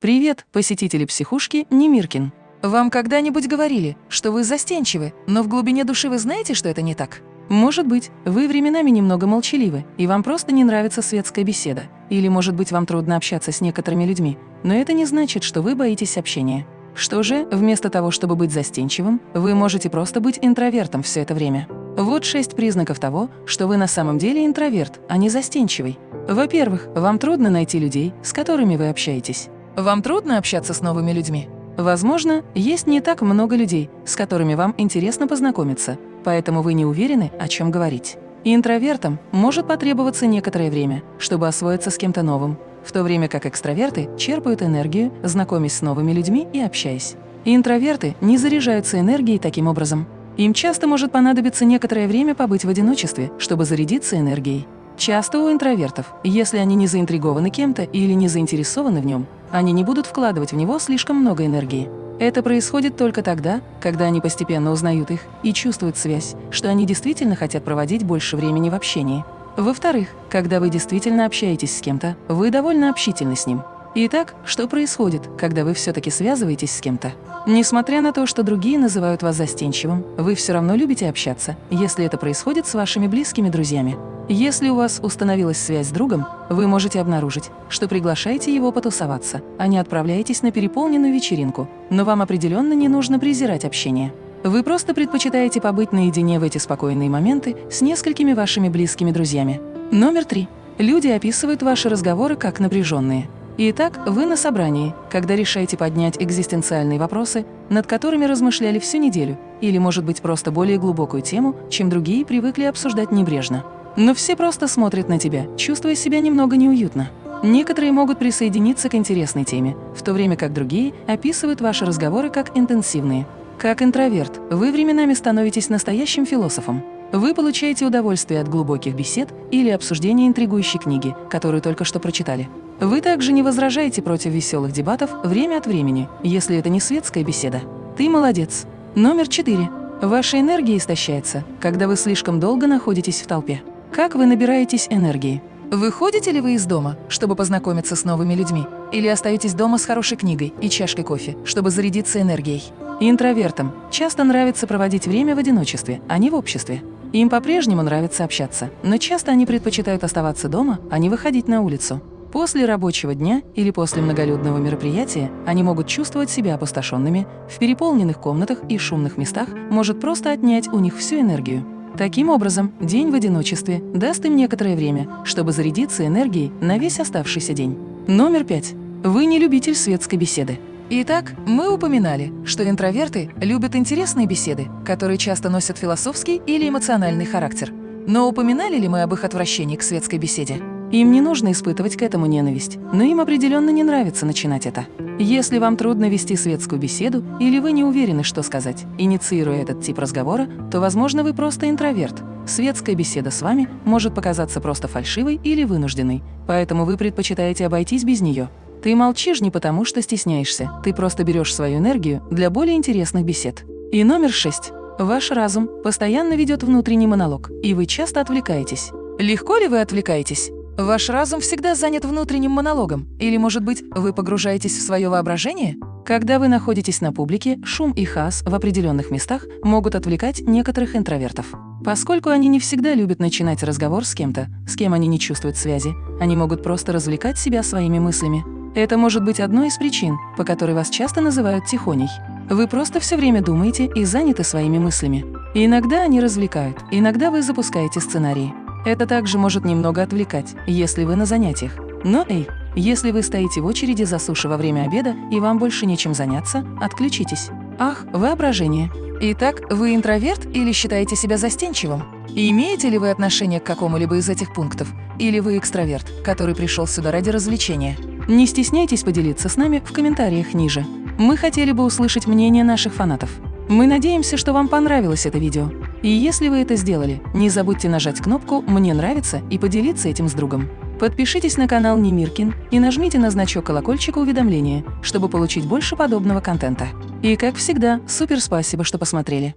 Привет, посетители психушки Немиркин. Вам когда-нибудь говорили, что вы застенчивы, но в глубине души вы знаете, что это не так? Может быть, вы временами немного молчаливы, и вам просто не нравится светская беседа. Или, может быть, вам трудно общаться с некоторыми людьми, но это не значит, что вы боитесь общения. Что же, вместо того, чтобы быть застенчивым, вы можете просто быть интровертом все это время. Вот шесть признаков того, что вы на самом деле интроверт, а не застенчивый. Во-первых, вам трудно найти людей, с которыми вы общаетесь. Вам трудно общаться с новыми людьми? Возможно, есть не так много людей, с которыми вам интересно познакомиться, поэтому вы не уверены, о чем говорить. Интровертам может потребоваться некоторое время, чтобы освоиться с кем-то новым, в то время как экстраверты черпают энергию, знакомясь с новыми людьми и общаясь. Интроверты не заряжаются энергией таким образом. Им часто может понадобиться некоторое время побыть в одиночестве, чтобы зарядиться энергией. Часто у интровертов, если они не заинтригованы кем-то или не заинтересованы в нем, они не будут вкладывать в него слишком много энергии. Это происходит только тогда, когда они постепенно узнают их и чувствуют связь, что они действительно хотят проводить больше времени в общении. Во-вторых, когда вы действительно общаетесь с кем-то, вы довольно общительны с ним. Итак, что происходит, когда вы все-таки связываетесь с кем-то? Несмотря на то, что другие называют вас застенчивым, вы все равно любите общаться, если это происходит с вашими близкими друзьями. Если у вас установилась связь с другом, вы можете обнаружить, что приглашаете его потусоваться, а не отправляетесь на переполненную вечеринку, но вам определенно не нужно презирать общение. Вы просто предпочитаете побыть наедине в эти спокойные моменты с несколькими вашими близкими друзьями. Номер три. Люди описывают ваши разговоры как напряженные. Итак, вы на собрании, когда решаете поднять экзистенциальные вопросы, над которыми размышляли всю неделю, или, может быть, просто более глубокую тему, чем другие привыкли обсуждать небрежно. Но все просто смотрят на тебя, чувствуя себя немного неуютно. Некоторые могут присоединиться к интересной теме, в то время как другие описывают ваши разговоры как интенсивные. Как интроверт, вы временами становитесь настоящим философом. Вы получаете удовольствие от глубоких бесед или обсуждения интригующей книги, которую только что прочитали. Вы также не возражаете против веселых дебатов время от времени, если это не светская беседа. Ты молодец. Номер четыре. Ваша энергия истощается, когда вы слишком долго находитесь в толпе. Как вы набираетесь энергии? Выходите ли вы из дома, чтобы познакомиться с новыми людьми? Или остаетесь дома с хорошей книгой и чашкой кофе, чтобы зарядиться энергией? Интровертам часто нравится проводить время в одиночестве, а не в обществе. Им по-прежнему нравится общаться, но часто они предпочитают оставаться дома, а не выходить на улицу. После рабочего дня или после многолюдного мероприятия они могут чувствовать себя опустошенными, в переполненных комнатах и шумных местах может просто отнять у них всю энергию. Таким образом, день в одиночестве даст им некоторое время, чтобы зарядиться энергией на весь оставшийся день. Номер пять. Вы не любитель светской беседы. Итак, мы упоминали, что интроверты любят интересные беседы, которые часто носят философский или эмоциональный характер. Но упоминали ли мы об их отвращении к светской беседе? Им не нужно испытывать к этому ненависть, но им определенно не нравится начинать это. Если вам трудно вести светскую беседу или вы не уверены, что сказать, инициируя этот тип разговора, то, возможно, вы просто интроверт. Светская беседа с вами может показаться просто фальшивой или вынужденной, поэтому вы предпочитаете обойтись без нее. Ты молчишь не потому, что стесняешься, ты просто берешь свою энергию для более интересных бесед. И номер шесть. Ваш разум постоянно ведет внутренний монолог, и вы часто отвлекаетесь. Легко ли вы отвлекаетесь? Ваш разум всегда занят внутренним монологом. Или, может быть, вы погружаетесь в свое воображение? Когда вы находитесь на публике, шум и хас в определенных местах могут отвлекать некоторых интровертов. Поскольку они не всегда любят начинать разговор с кем-то, с кем они не чувствуют связи, они могут просто развлекать себя своими мыслями. Это может быть одной из причин, по которой вас часто называют тихоней. Вы просто все время думаете и заняты своими мыслями. Иногда они развлекают, иногда вы запускаете сценарии. Это также может немного отвлекать, если вы на занятиях. Но эй, если вы стоите в очереди за суши во время обеда и вам больше нечем заняться, отключитесь. Ах, воображение. Итак, вы интроверт или считаете себя застенчивым? Имеете ли вы отношение к какому-либо из этих пунктов? Или вы экстраверт, который пришел сюда ради развлечения? Не стесняйтесь поделиться с нами в комментариях ниже. Мы хотели бы услышать мнение наших фанатов. Мы надеемся, что вам понравилось это видео. И если вы это сделали, не забудьте нажать кнопку «Мне нравится» и поделиться этим с другом. Подпишитесь на канал Немиркин и нажмите на значок колокольчика уведомления, чтобы получить больше подобного контента. И как всегда, супер спасибо, что посмотрели.